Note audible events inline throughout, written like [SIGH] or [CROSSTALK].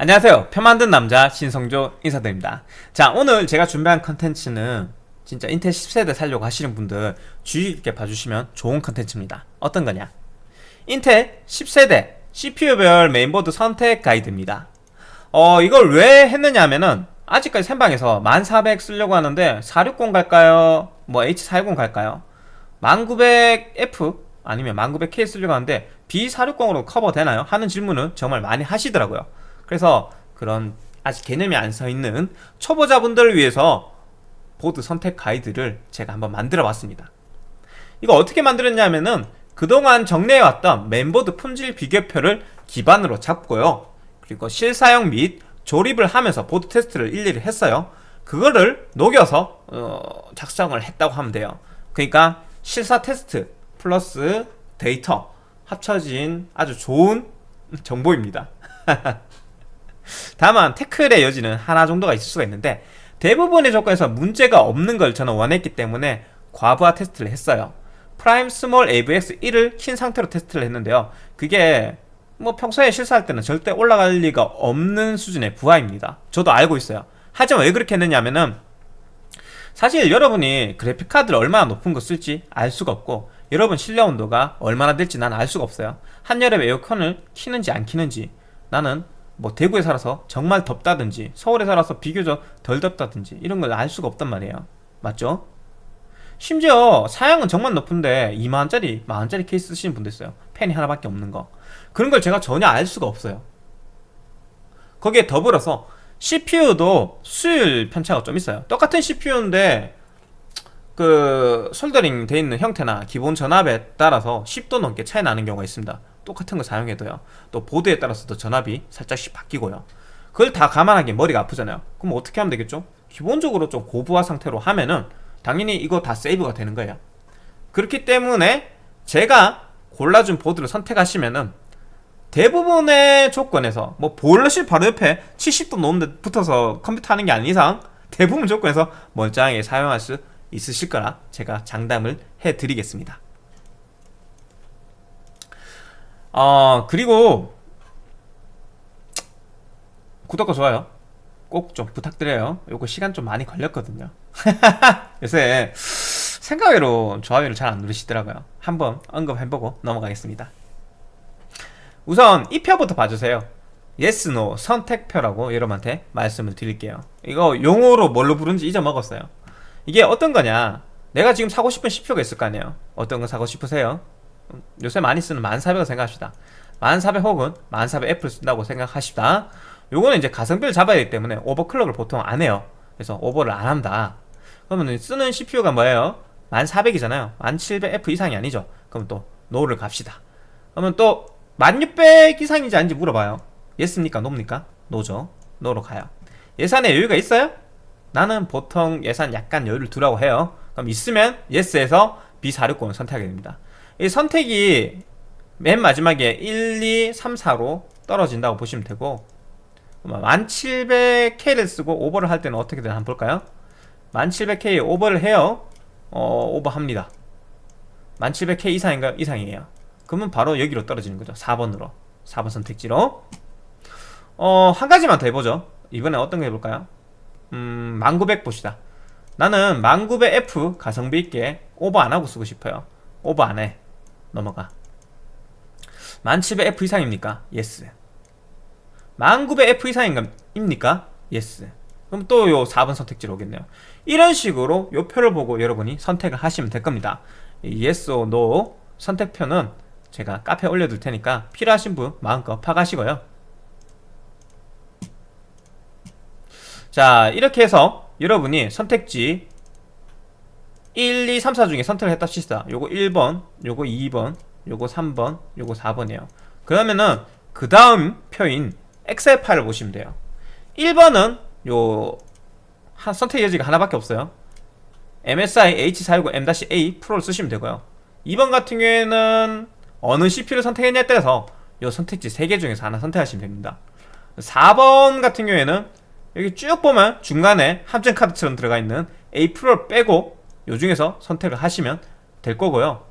안녕하세요 표 만든 남자 신성조 인사드립니다 자 오늘 제가 준비한 컨텐츠는 진짜 인텔 10세대 살려고 하시는 분들 주의 깊게 봐주시면 좋은 컨텐츠입니다 어떤 거냐 인텔 10세대 CPU별 메인보드 선택 가이드입니다 어 이걸 왜 했느냐 하면은 아직까지 생방에서 1400 쓰려고 하는데 460 갈까요? 뭐 H410 갈까요? 1900F 아니면 1900K 쓰려고 하는데 B460으로 커버 되나요? 하는 질문을 정말 많이 하시더라고요 그래서 그런 아직 개념이 안 서 있는 초보자분들을 위해서 보드 선택 가이드를 제가 한번 만들어 봤습니다. 이거 어떻게 만들었냐면은 그동안 정리해왔던 메인보드 품질 비교표를 기반으로 잡고요. 그리고 실사용 및 조립을 하면서 보드 테스트를 일일이 했어요. 그거를 녹여서 어, 작성을 했다고 하면 돼요. 그러니까 실사 테스트 플러스 데이터 합쳐진 아주 좋은 정보입니다 [LAUGHS] 다만 태클의 여지는 하나 정도가 있을 수가 있는데 대부분의 조건에서 문제가 없는 걸 저는 원했기 때문에 과부하 테스트를 했어요. Prime small AVX 1을 킨 상태로 테스트를 했는데요. 그게 뭐 평소에 실사용할 때는 절대 올라갈 리가 없는 수준의 부하입니다. 저도 알고 있어요. 하지만 왜 그렇게 했느냐면은 사실 여러분이 그래픽카드를 얼마나 높은 거 쓸지 알 수가 없고 여러분 실내 온도가 얼마나 될지 난 알 수가 없어요. 한여름에 에어컨을 키는지 안 키는지 나는 뭐 대구에 살아서 정말 덥다든지 서울에 살아서 비교적 덜 덥다든지 이런 걸 알 수가 없단 말이에요. 맞죠? 심지어 사양은 정말 높은데 2만원짜리 만원짜리 케이스 쓰시는 분도 있어요. 팬이 하나밖에 없는 거. 그런 걸 제가 전혀 알 수가 없어요. 거기에 더불어서 CPU도 수율 편차가 좀 있어요. 똑같은 CPU인데 그 솔더링 돼 있는 형태나 기본 전압에 따라서 10도 넘게 차이 나는 경우가 있습니다 똑같은 거 사용해도요. 또 보드에 따라서도 전압이 살짝씩 바뀌고요. 그걸 다 감안하기엔 머리가 아프잖아요. 그럼 어떻게 하면 되겠죠? 기본적으로 좀 고부하 상태로 하면은 당연히 이거 다 세이브가 되는 거예요. 그렇기 때문에 제가 골라준 보드를 선택하시면은 대부분의 조건에서 뭐 보일러실 바로 옆에 70도 넘는데 붙어서 컴퓨터 하는 게 아닌 이상 대부분 조건에서 멀쩡하게 사용할 수 있으실 거라 제가 장담을 해드리겠습니다 어 그리고 구독과 좋아요 꼭 좀 부탁드려요. 요거 시간 좀 많이 걸렸거든요. [LAUGHS] 요새 생각외로 좋아요를 잘 안 누르시더라고요. 한번 언급해보고 넘어가겠습니다. 우선 이 표부터 봐주세요. Yes, no 선택표라고 여러분한테 말씀을 드릴게요. 이거 용어로 뭘로 부른지 잊어먹었어요. 이게 어떤 거냐? 내가 지금 사고 싶은 CPU가 있을 거 아니에요. 어떤 거 사고 싶으세요? 요새 많이 쓰는 1400을 생각합시다. 1400 혹은 1400F를 쓴다고 생각합시다. 요거는 이제 가성비를 잡아야 되기 때문에 overclock을 보통 안 해요. 그래서 오버를 안 한다. 그러면 쓰는 CPU가 뭐예요? 1400이잖아요. 1700F 이상이 아니죠. 그럼 또 no로 갑시다. 그러면 또 1600 이상인지 아닌지 물어봐요. Yes입니까? No입니까? No죠. 노로 가요. 예산에 여유가 있어요? 나는 보통 예산 약간 여유를 두라고 해요. 그럼 있으면 예스에서 B460을 선택하게 됩니다 이 선택이 맨 마지막에 1, 2, 3, 4로 떨어진다고 보시면 되고 1700K를 쓰고 오버를 할 때는 어떻게 되나 한번 볼까요? 1700K 오버를 해요. 어 오버합니다. 1700K 이상인가요? 이상이에요. 그러면 바로 여기로 떨어지는 거죠. 4번으로. 4번 선택지로. 어 한 가지만 더 해보죠. 이번에 어떤 거 해볼까요? 음 1900 봅시다. 나는 1900F 가성비 있게 오버 안 하고 쓰고 싶어요. 오버 안해 넘어가. 1700F 이상입니까? Yes 1900F 이상입니까? Yes 그럼 또 요 4번 선택지로 오겠네요. 이런 식으로 요 표를 보고 여러분이 선택을 하시면 될 겁니다. yes or no 선택표는 제가 카페에 올려둘 테니까 필요하신 분 마음껏 파가시고요. 자 이렇게 해서 여러분이 선택지 1, 2, 3, 4 중에 선택을 했다 칩시다. 요거 1번 요거 2번 요거 3번 요거 4번이에요. 그러면은 그 다음 표인 엑셀 파일을 보시면 돼요. 1번은 요 선택 여지가 하나밖에 없어요. MSI H460M-A 프로를 쓰시면 되고요. 2번 같은 경우에는 어느 CPU를 선택했냐에 따라서 요 선택지 3개 중에서 하나 선택하시면 됩니다. 4번 같은 경우에는 여기 쭉 보면 중간에 함정 카드처럼 들어가 있는 A 프로를 빼고 요 중에서 선택을 하시면 될 거고요.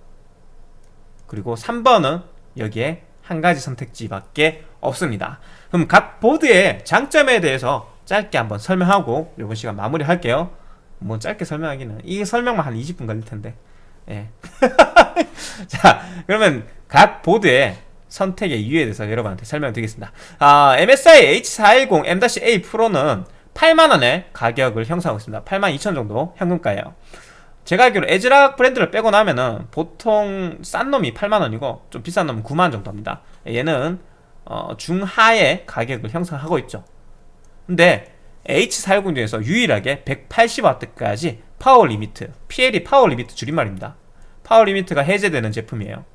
그리고 3번은 여기에 한 가지 선택지밖에 없습니다. 그럼 각 보드의 장점에 대해서 짧게 한번 설명하고 이번 시간 마무리 할게요. 뭐 짧게 설명하기는 이 설명만 한 20분 걸릴 텐데. 예. [LAUGHS] 자 그러면 각 보드의 선택의 이유에 대해서 여러분한테 설명드리겠습니다. 아, MSI H410 M-A 프로는 8만원의 가격을 형성하고 있습니다. 8만 2천 정도 현금가예요 제가 알기로 에즈락 브랜드를 빼고 나면은 보통 싼 놈이 8만원이고 좀 비싼 놈은 9만원 정도 합니다. 얘는 어, 중하의 가격을 형성하고 있죠. 근데 H410 중에서 유일하게 180W까지 power limit PL이 power limit 줄임말입니다. power limit가 해제되는 제품이에요.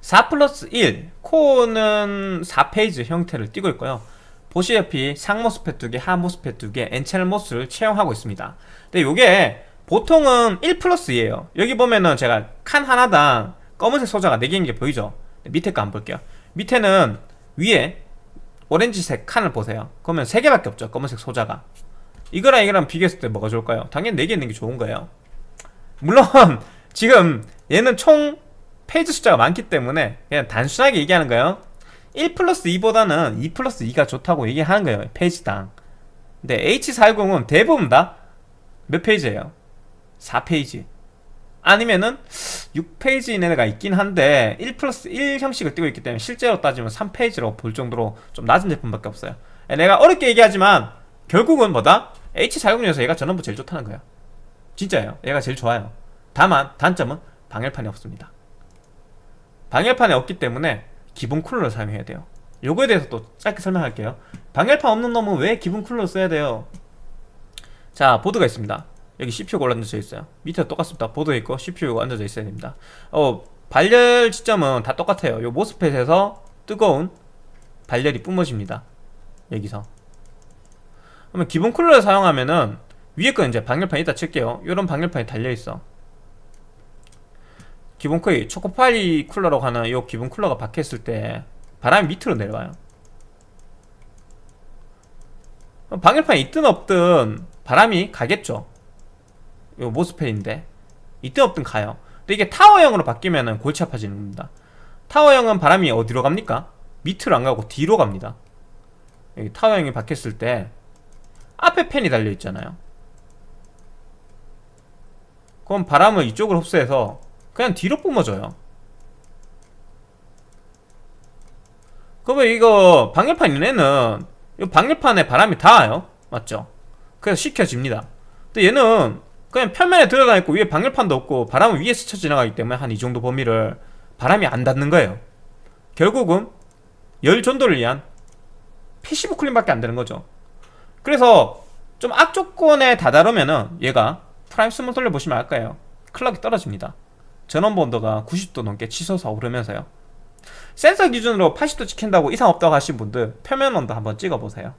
4 플러스 1 코어는 4 phase 형태를 띠고 있고요. 보시다시피 상 MOSFET 2개, 하 MOSFET 2개, N채널 MOS를 채용하고 있습니다. 근데 요게 보통은 1 플러스 2에요. 여기 보면은 제가 칸 하나당 검은색 소자가 4개인 게 보이죠? 밑에 거 한번 볼게요. 밑에는 위에 오렌지색 칸을 보세요. 그러면 3개밖에 없죠 검은색 소자가. 이거랑 이거랑 비교했을 때 뭐가 좋을까요? 당연히 4개 있는 게 좋은 거예요. 물론 [LAUGHS] 지금 얘는 총 phase 숫자가 많기 때문에 그냥 단순하게 얘기하는 거예요. 1 플러스 2보다는 2 플러스 2가 좋다고 얘기하는 거예요 phase당. 근데 H410은 대부분 다 몇 phase예요? 4 phase. 아니면은 6페이지 이내가 있긴 한데 1 플러스 1 형식을 띄고 있기 때문에 실제로 따지면 3페이지로 볼 정도로 좀 낮은 제품밖에 없어요. 내가 어렵게 얘기하지만 결국은 뭐다? H410 중에서 얘가 전원부 제일 좋다는 거야 진짜예요. 얘가 제일 좋아요. 다만 단점은 방열판이 없습니다. 방열판이 없기 때문에 기본 쿨러를 사용해야 돼요. 요거에 대해서 또 짧게 설명할게요. 방열판 없는 놈은 왜 기본 쿨러를 써야 돼요? 자 보드가 있습니다 여기 CPU가 올라앉아 있어요. 밑에 똑같습니다. 보드 있고 CPU가 앉아져 있어야 됩니다. 어 발열 지점은 다 똑같아요. 요 모스펫에서 뜨거운 발열이 뿜어집니다. 여기서. 그러면 기본 쿨러를 사용하면은 위에 건 이제 방열판 이따 칠게요. 요런 방열판이 달려있어. 기본 쿨이 초코파이 쿨러라고 하는 요 기본 쿨러가 박혔을 때 바람이 밑으로 내려와요. 방열판이 있든 없든 바람이 가겠죠 요 모스펠인데 있든 없든 가요. 근데 이게 타워형으로 바뀌면 골치 아파지는 겁니다. 타워형은 바람이 어디로 갑니까? 밑으로 안 가고 뒤로 갑니다. 여기 타워형이 바뀌었을 때 앞에 팬이 달려 있잖아요. 그럼 바람을 이쪽으로 흡수해서 그냥 뒤로 뿜어져요. 그러면 이거 방열판 얘네는 이 방열판에 바람이 닿아요. 맞죠? 그래서 식혀집니다. 근데 얘는 그냥 표면에 들어가 있고 위에 방열판도 없고 바람은 위에 스쳐 지나가기 때문에 한 이 정도 범위를 바람이 안 닿는 거예요. 결국은 열 전도를 위한 passive cooling밖에 안 되는 거죠. 그래서 좀 악조건에 다다르면은 얘가 Prime small 돌려보시면 알 거예요. clock이 떨어집니다. 전원부 온도가 90도 넘게 치솟아 오르면서요. 센서 기준으로 80도 찍힌다고 이상 없다고 하신 분들 표면 온도 한번 찍어보세요.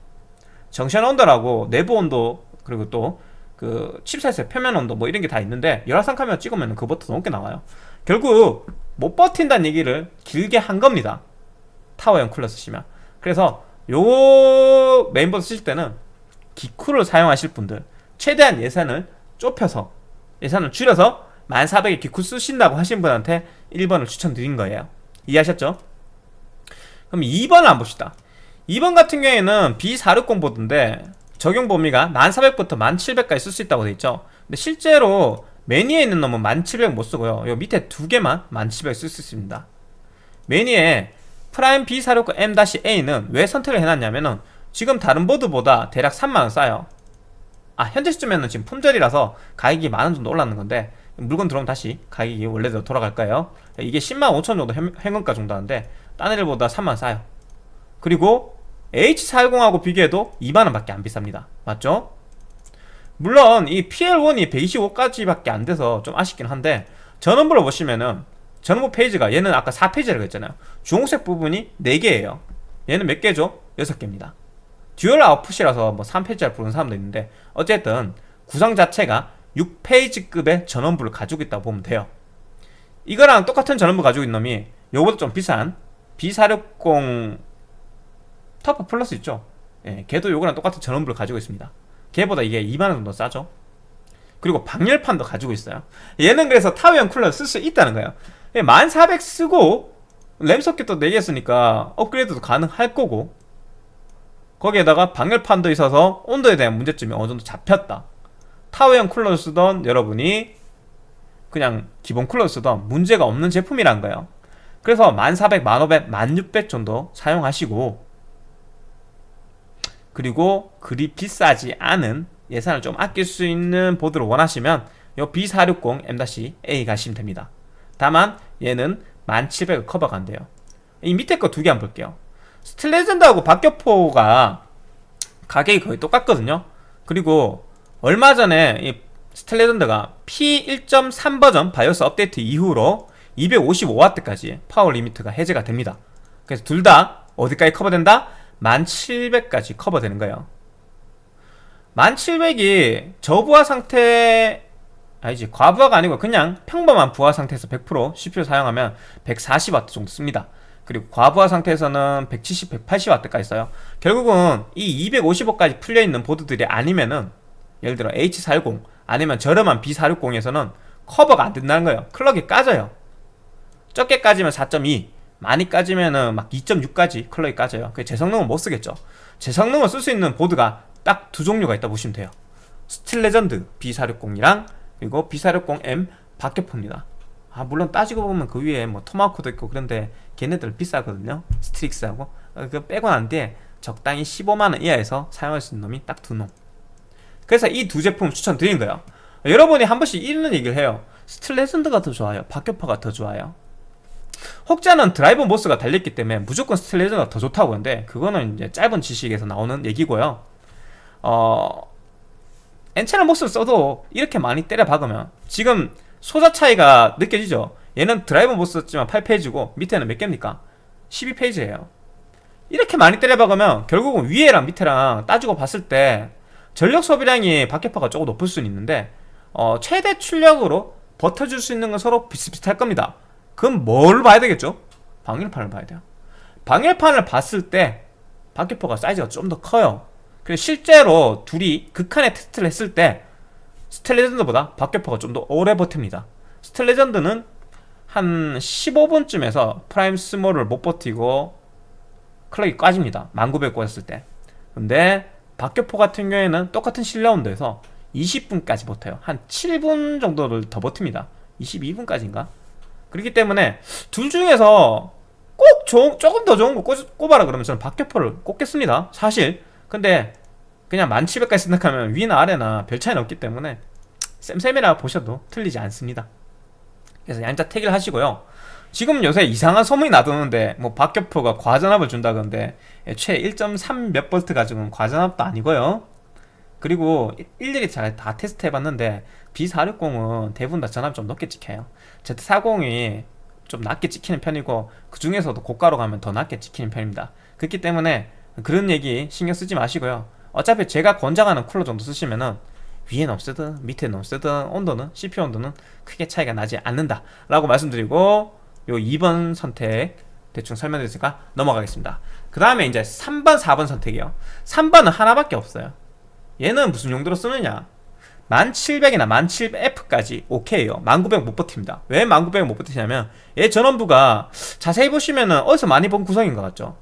junction 온도라고 내부 온도 그리고 또 그 칩셋의 표면 온도 뭐 이런 게 다 있는데 열화상 카메라 찍으면 그것보다 높게 나와요. 결국 못 버틴다는 얘기를 길게 한 겁니다. 타워형 쿨러 쓰시면. 그래서 요 메인보드 쓰실 때는 기쿨을 사용하실 분들 최대한 예산을 좁혀서 예산을 줄여서 1400에 기쿨 쓰신다고 하신 분한테 1번을 추천드린 거예요. 이해하셨죠? 그럼 2번을 한번 봅시다. 2번 같은 경우에는 B460 보드인데 적용 범위가 1400부터 1700까지 쓸 수 있다고 되어 있죠. 근데 실제로 맨 위에 있는 놈은 1700 못쓰고요. 요 밑에 두 개만 1700 쓸 수 있습니다. 맨 위에 Prime B460 M-A는 왜 선택을 해놨냐면은 지금 다른 보드보다 대략 3만원 싸요. 아 현재 시점에는 지금 품절이라서 가격이 만원 정도 올랐는 건데 물건 들어오면 다시 가격이 원래대로 돌아갈 거예요. 이게 10만 5천 정도 현금가 정도 하는데 딴 애들보다 3만 싸요. 그리고 H410하고 비교해도 2만원 밖에 안 비쌉니다. 맞죠? 물론 이 PL1이 125까지 밖에 안 돼서 좀 아쉽긴 한데 전원부를 보시면은 전원부 페이지가 얘는 아까 4페이지라고 했잖아요. 주홍색 부분이 4개예요. 얘는 몇 개죠? 6개입니다. dual output이라서 뭐 3 phase로 부르는 사람도 있는데 어쨌든 구성 자체가 6 phase급의 전원부를 가지고 있다고 보면 돼요. 이거랑 똑같은 전원부 가지고 있는 놈이 요거보다 좀 비싼 B460 TUF Plus 있죠? 예, 걔도 요거랑 똑같은 전원부를 가지고 있습니다. 걔보다 이게 2만원 정도 싸죠? 그리고 방열판도 가지고 있어요. 얘는 그래서 타워형 쿨러 쓸 수 있다는 거예요. 1400 쓰고 램 서킷도 4개 했으니까 업그레이드도 가능할 거고 거기에다가 방열판도 있어서 온도에 대한 문제점이 어느 정도 잡혔다. 타워형 쿨러를 쓰던 여러분이 그냥 기본 쿨러를 쓰던 문제가 없는 제품이란 거예요. 그래서 1400, 1500, 1600 정도 사용하시고 그리고 그리 비싸지 않은 예산을 좀 아낄 수 있는 보드를 원하시면 이 B460 M-A 가시면 됩니다. 다만 얘는 1700을 커버가 안 돼요. 이 밑에 거 두개 한번 볼게요. Steel Legend하고 박격포가 가격이 거의 똑같거든요. 그리고 얼마 전에 이 Steel Legend가 P1.3 버전 바이오스 업데이트 이후로 255W까지 power limit가 해제가 됩니다. 그래서 둘 다 어디까지 커버된다? 1700까지 커버되는 거예요. 1700이 저부하 상태 아니지 과부하가 아니고 그냥 평범한 부하 상태에서 100% CPU 사용하면 140W 정도 씁니다. 그리고 과부하 상태에서는 170, 180W까지 써요. 결국은 이 255까지 풀려있는 보드들이 아니면은 예를 들어 H410 아니면 저렴한 B460에서는 커버가 안 된다는 거예요. 클럭이 까져요. 적게 까지면 4.2 많이 까지면은 막 2.6까지 클럭이 까져요. 그 재성능은 못 쓰겠죠. 제성능을 쓸 수 있는 보드가 딱 두 종류가 있다 보시면 돼요. Steel Legend B460이랑 그리고 B460M 박격포입니다. 아 물론 따지고 보면 그 위에 뭐 Tomahawk도 있고 그런데 걔네들 비싸거든요. Strix하고. 어, 그 빼고 난 뒤에 적당히 15만원 이하에서 사용할 수 있는 놈이 딱 두놈. 그래서 이 두 제품 추천드린 거예요. 여러분이 한 번씩 이런 얘기를 해요. Steel Legend가 더 좋아요? 박격포가 더 좋아요 혹자는 driver MOS가 달렸기 때문에 무조건 Steel Legend가 더 좋다고 하는데 그거는 이제 짧은 지식에서 나오는 얘기고요. 어... N채널 MOS를 써도 이렇게 많이 때려 박으면 지금 소자 차이가 느껴지죠? 얘는 driver MOS 썼지만 8 phase고 밑에는 몇 개입니까? 12 phase예요. 이렇게 많이 때려 박으면 결국은 위에랑 밑에랑 따지고 봤을 때 전력 소비량이 박격포가 조금 높을 수는 있는데 어, 최대 출력으로 버텨줄 수 있는 건 서로 비슷비슷할 겁니다 그럼 뭘 봐야 되겠죠? 방열판을 봐야 돼요. 방열판을 봤을 때 박격포가 사이즈가 좀 더 커요. 그리고 실제로 둘이 극한의 테스트를 했을 때 Steel Legend보다 박격포가 좀 더 오래 버팁니다. Steel Legend는 한 15분쯤에서 Prime small을 못 버티고 clock이 꺼집니다. 1900 꽂았을 때. 근데 박격포 같은 경우에는 똑같은 실내 온도에서 20분까지 버텨요. 한 7분 정도를 더 버팁니다. 22분까지인가 그렇기 때문에 둘 중에서 꼭 좋은, 조금 더 좋은 거 꼽, 꼽아라 그러면 저는 박격포를 꼽겠습니다. 사실. 근데 그냥 1700까지 생각하면 위나 아래나 별 차이는 없기 때문에 쌤쌤이라 보셔도 틀리지 않습니다. 그래서 양자 택일 하시고요. 지금 요새 이상한 소문이 나도는데 뭐 박격포가 과전압을 준다던데 애초에 1.3 몇 볼트 가지고는 과전압도 아니고요 그리고 일일이 잘 다 테스트 해봤는데 B460은 대부분 다 전압이 좀 높게 찍혀요. Z40이 좀 낮게 찍히는 편이고 그 중에서도 고가로 가면 더 낮게 찍히는 편입니다. 그렇기 때문에 그런 얘기 신경 쓰지 마시고요. 어차피 제가 권장하는 쿨러 정도 쓰시면은 위에는 없애든 밑에는 없애든 온도는 CPU 온도는 크게 차이가 나지 않는다 라고 말씀드리고 요 2번 선택 대충 설명드렸으니까 넘어가겠습니다. 그 다음에 이제 3번 4번 선택이요. 3번은 하나밖에 없어요 얘는 무슨 용도로 쓰느냐? 1700이나 1700F까지 오케이요. 1900 못 버팁니다. 왜 1900 못 버티냐면 얘 전원부가 자세히 보시면은 어디서 많이 본 구성인 것 같죠?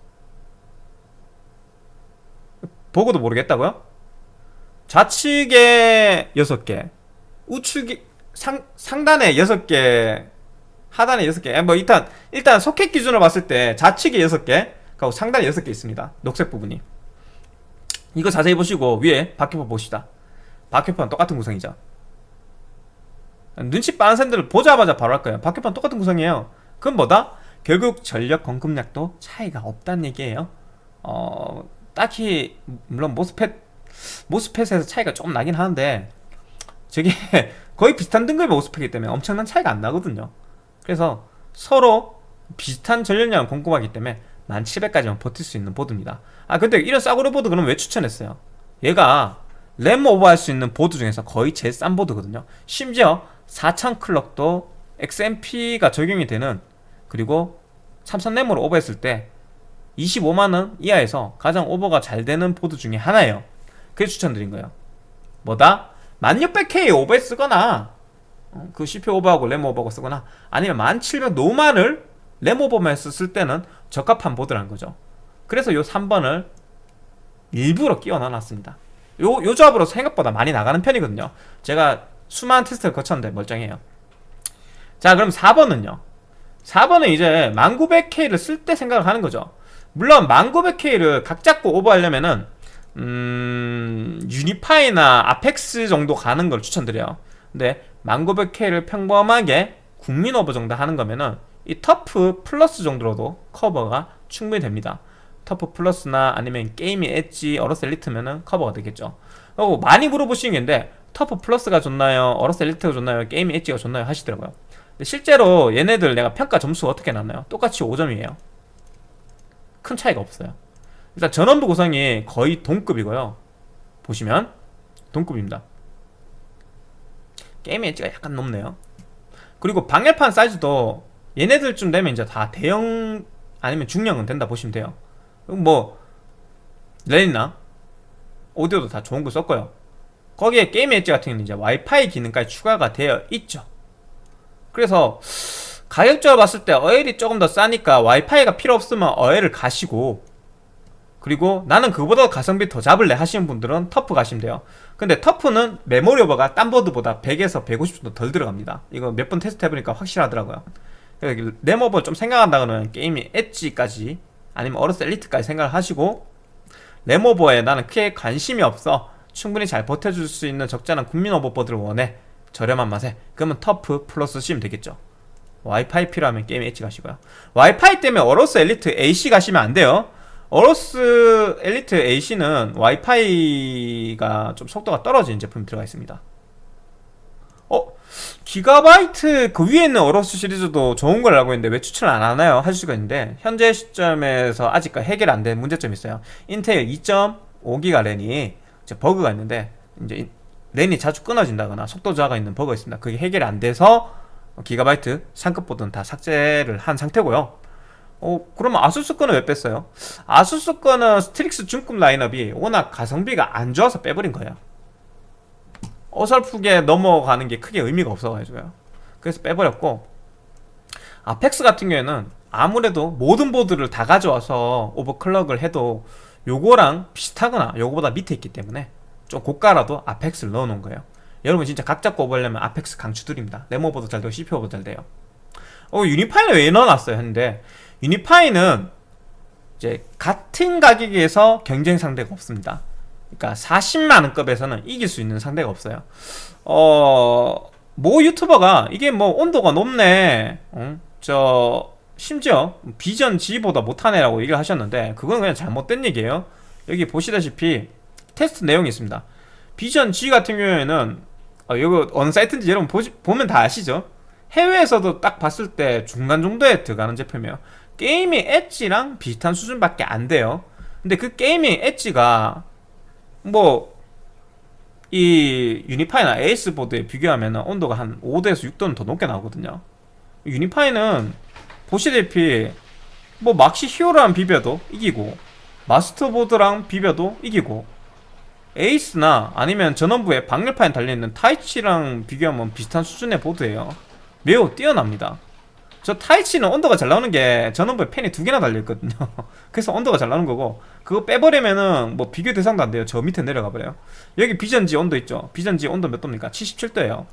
보고도 모르겠다고요? 좌측에 6개 우측에 상, 상단에 6개 하단에 6개. 뭐 일단 일단 소켓 기준으로 봤을 때 좌측에 6개 그리고 상단에 6개 있습니다. 녹색 부분이 이거 자세히 보시고 위에 박혀파 봅시다. 박혀파는 똑같은 구성이죠. 눈치 빠른 샌들을 보자마자 바로 할 거예요. 박혀파는 똑같은 구성이에요. 그건 뭐다? 결국 전력 공급량도 차이가 없다는 얘기예요. 어 딱히 물론 모스펫 모스펫에서 차이가 조금 나긴 하는데 저게 [LAUGHS] 거의 비슷한 등급의 MOSFET이기 때문에 엄청난 차이가 안 나거든요. 그래서 서로 비슷한 전력량을 공급하기 때문에 1700까지만 버틸 수 있는 보드입니다 아 근데 이런 싸구려 보드 그럼 왜 추천했어요? 얘가 램 오버할 수 있는 보드 중에서 거의 제일 싼 보드거든요 심지어 4000 clock도 XMP가 적용이 되는 그리고 삼성 램으로 오버했을 때 25만원 이하에서 가장 오버가 잘 되는 보드 중에 하나예요 그래서 추천드린 거예요 뭐다? 1600K 오버에 쓰거나 어, 그 CPU 오버하고 램 오버하고 쓰거나 아니면 1700 노만을 레모버만 썼을 때는 적합한 보드라는 거죠. 그래서 요 3번을 일부러 끼워 넣어놨습니다. 요, 요 조합으로 생각보다 많이 나가는 편이거든요. 제가 수많은 테스트를 거쳤는데 멀쩡해요. 자 그럼 4번은요? 4번은 이제 1900K를 쓸 때 생각을 하는 거죠. 물론 1900K를 각 잡고 오버하려면은 음... Unify나 Apex 정도 가는 걸 추천드려요. 근데 1900K를 평범하게 국민 오버 정도 하는 거면은 이 TUF Plus 정도로도 커버가 충분히 됩니다 TUF Plus나 아니면 Gaming Edge AORUS Elite면은 커버가 되겠죠 그리고 많이 물어보시는 게 있는데 TUF Plus가 좋나요? AORUS Elite가 좋나요? 게임이 엣지가 좋나요? 하시더라고요 실제로 얘네들 내가 평가 점수가 어떻게 나나요? 똑같이 5점이에요 큰 차이가 없어요 일단 전원부 구성이 거의 동급이고요 보시면 동급입니다 게임의 엣지가 약간 높네요 그리고 방열판 사이즈도 얘네들쯤 되면 이제 다 대형 아니면 중형은 된다 보시면 돼요. 뭐 레니나? 오디오도 다 좋은 거 썼고요. 거기에 게임 엣지 같은 경우는 이제 와이파이 기능까지 추가가 되어 있죠. 그래서 가격적으로 봤을 때 어엘이 조금 더 싸니까 와이파이가 필요 없으면 어엘을 가시고 그리고 나는 그보다 가성비 더 잡을래 하시는 분들은 TUF 가시면 돼요. 근데 TUF는 메모리 오버가 딴 보드보다 100에서 150 정도 덜 들어갑니다. 이거 몇 번 테스트 해보니까 확실하더라고요 램오버 좀 생각한다고는 게임이 엣지까지 아니면 AORUS Elite까지 생각을 하시고 램오버에 나는 크게 관심이 없어. 충분히 잘 버텨줄 수 있는 적절한 국민 오버보드를 원해. 저렴한 맛에. 그러면 TUF Plus 쓰시면 되겠죠. 와이파이 필요하면 게임 엣지 가시고요. 와이파이 때문에 AORUS Elite AC 가시면 안 돼요. AORUS Elite AC는 와이파이가 좀 속도가 떨어지는 제품이 들어가 있습니다 어? 기가바이트 그 위에 있는 AORUS 시리즈도 좋은 걸 알고 있는데 왜 추천을 안 하나요? 하실 수가 있는데 현재 시점에서 아직까지 해결 안 된 문제점이 있어요 인텔 2.5기가 랜이 버그가 있는데 이제 랜이 자주 끊어진다거나 속도 저하가 있는 버그가 있습니다 그게 해결이 안 돼서 기가바이트 상급 보드는 다 삭제를 한 상태고요 어 그러면 아수스 거는 왜 뺐어요? 아수스 거는 Strix 중급 라인업이 워낙 가성비가 안 좋아서 빼버린 거예요 어설프게 넘어가는 게 크게 의미가 없어가지고요. 그래서 빼버렸고 Apex 같은 경우에는 아무래도 모든 보드를 다 가져와서 오버클럭을 해도 요거랑 비슷하거나 요거보다 밑에 있기 때문에 좀 고가라도 아펙스를 넣어놓은 거예요. 여러분 진짜 각 잡고 오버려면 아펙스 강추드립니다. 레모보도 잘 되고 CPU보도 잘 돼요. 어 유니파이는 왜 넣어놨어요? 했는데 유니파이는 이제 같은 가격에서 경쟁 상대가 없습니다 그러니까 40만원급에서는 이길 수 있는 상대가 없어요. 어... 모 유튜버가 이게 뭐 온도가 높네 어? 저 심지어 비전 G보다 못하네라고 얘기를 하셨는데 그건 그냥 잘못된 얘기예요. 여기 보시다시피 테스트 내용이 있습니다. Vision G 같은 경우에는 어, 이거 어느 사이트인지 여러분 보시, 보면 다 아시죠? 해외에서도 딱 봤을 때 중간 정도에 들어가는 제품이에요. 게임의 엣지랑 비슷한 수준밖에 안 돼요. 근데 그 게임의 엣지가 뭐 이 Unify나 Ace 보드에 비교하면 온도가 한 5도에서 6도는 더 높게 나오거든요. Unify는 보시다시피 뭐 막시 히어로랑 비벼도 이기고 마스터보드랑 비벼도 이기고 에이스나 아니면 전원부에 방열판에 달려있는 타이치랑 비교하면 비슷한 수준의 보드예요. 매우 뛰어납니다 저 타이치는 온도가 잘 나오는 게 전원부에 팬이 두 개나 달려있거든요. [LAUGHS] 그래서 온도가 잘 나오는 거고 그거 빼버리면은 뭐 비교 대상도 안 돼요. 저 밑에 내려가 버려요. 여기 비전지 온도 있죠? 비전지 온도 몇 도입니까? 77도예요.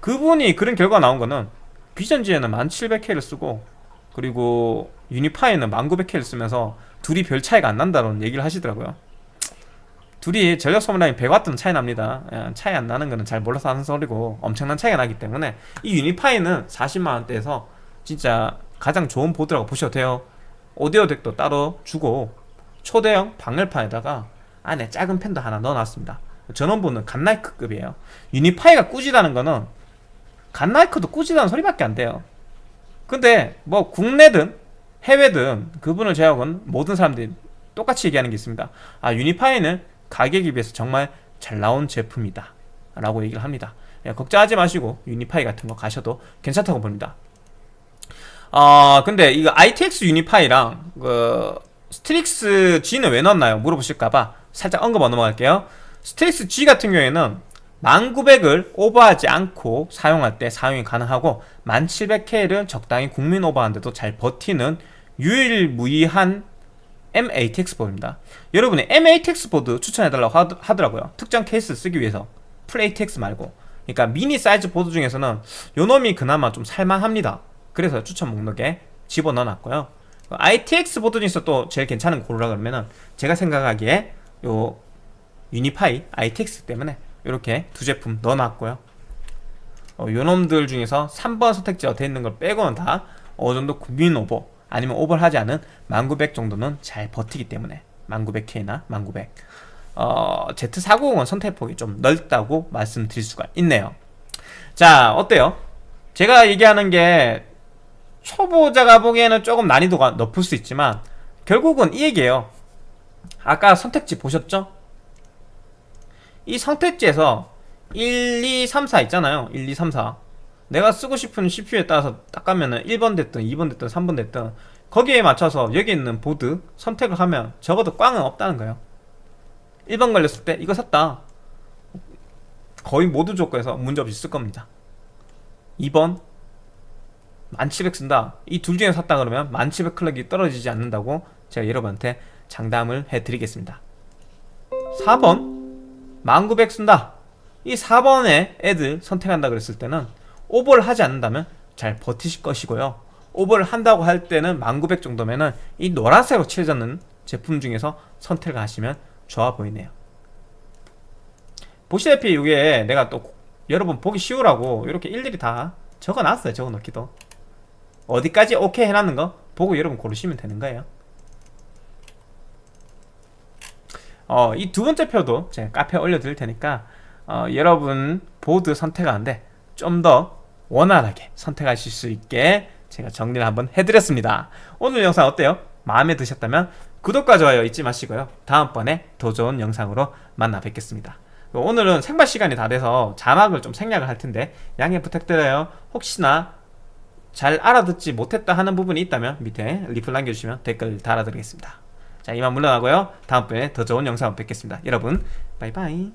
그분이 그런 결과가 나온 거는 비전지에는 1700K를 쓰고 그리고 유니파이는 1900K를 쓰면서 둘이 별 차이가 안 난다는 얘기를 하시더라고요. 둘이 전력 소모량이 100W는 차이 납니다. 예, 차이 안 나는 거는 잘 몰라서 하는 소리고 엄청난 차이가 나기 때문에 이 유니파이는 40만원대에서 진짜 가장 좋은 보드라고 보셔도 돼요. 오디오 덱도 따로 주고 초대형 방열판에다가 안에 작은 펜도 하나 넣어놨습니다. 전원부는 갓나이크급이에요. Unify가 꾸지다는 거는 Godlike도 꾸지다는 소리밖에 안 돼요. 근데 뭐 국내든 해외든 그분을 제외하고는 모든 사람들이 똑같이 얘기하는 게 있습니다. 아 Unify는 가격에 비해서 정말 잘 나온 제품이다 라고 얘기를 합니다. 예, 걱정하지 마시고 Unify 같은 거 가셔도 괜찮다고 봅니다 어 근데 이거 ITX Unify랑 그 Strix G는 왜 넣었나요? 물어보실까봐 살짝 언급하고 넘어갈게요 Strix G 같은 경우에는 1900을 오버하지 않고 사용할 때 사용이 가능하고 1700K를 적당히 국민 오버하는데도 잘 버티는 유일무이한 M-ATX 보드입니다. 여러분이 M-ATX 보드 추천해달라고 하더- 하더라고요. 특정 케이스 쓰기 위해서 풀 ATX 말고 그러니까 미니 사이즈 보드 중에서는 요 놈이 그나마 좀 살만합니다. 그래서 추천 목록에 집어넣어놨고요. ITX 보드 중에서 또 제일 괜찮은 거 고르라 그러면은 제가 생각하기에 요 유니파이 ITX 때문에 이렇게 두 제품 넣어놨고요. 어, 요놈들 중에서 3번 선택지가 돼 있는 걸 빼고는 다 어느 정도 국민 오버 아니면 오버를 하지 않은 1900 정도는 잘 버티기 때문에 1900K나 1900 어, Z490은 선택폭이 좀 넓다고 말씀드릴 수가 있네요. 자, 어때요? 제가 얘기하는 게 초보자가 보기에는 조금 난이도가 높을 수 있지만 결국은 이 얘기예요. 아까 선택지 보셨죠? 이 선택지에서 1, 2, 3, 4 있잖아요. 1, 2, 3, 4. 내가 쓰고 싶은 CPU에 따라서 딱 가면은 1번 됐든 2번 됐든 3번 됐든 거기에 맞춰서 여기 있는 보드 선택을 하면 적어도 꽝은 없다는 거예요. 1번 걸렸을 때 이거 샀다. 거의 모두 조건에서 문제없이 쓸 겁니다. 2번 1700 쓴다. 이 둘 중에 샀다 그러면 1700 클럭이 떨어지지 않는다고 제가 여러분한테 장담을 해드리겠습니다. 4번 1900 쓴다. 이 4번에 애들 선택한다 그랬을 때는 오버를 하지 않는다면 잘 버티실 것이고요. 오버를 한다고 할 때는 1900 정도면은 이 노란색으로 칠해졌는 제품 중에서 선택을 하시면 좋아 보이네요. 보시다시피 이게 내가 또 여러분 보기 쉬우라고 이렇게 일일이 다 적어놨어요. 적어놓기도. 어디까지 오케이 해놨는 거 보고 여러분 고르시면 되는 거예요. 어, 이 두 번째 표도 제가 카페에 올려드릴 테니까 어, 여러분 보드 선택하는데 좀 더 원활하게 선택하실 수 있게 제가 정리를 한번 해드렸습니다. 오늘 영상 어때요? 마음에 드셨다면 구독과 좋아요 잊지 마시고요. 다음번에 더 좋은 영상으로 만나 뵙겠습니다. 오늘은 생방 시간이 다 돼서 자막을 좀 생략을 할 텐데 양해 부탁드려요. 혹시나 잘 알아듣지 못했다 하는 부분이 있다면 밑에 리플 남겨주시면 댓글 달아드리겠습니다. 자 이만 물러나고요. 다음번에 더 좋은 영상 뵙겠습니다. 여러분 바이바이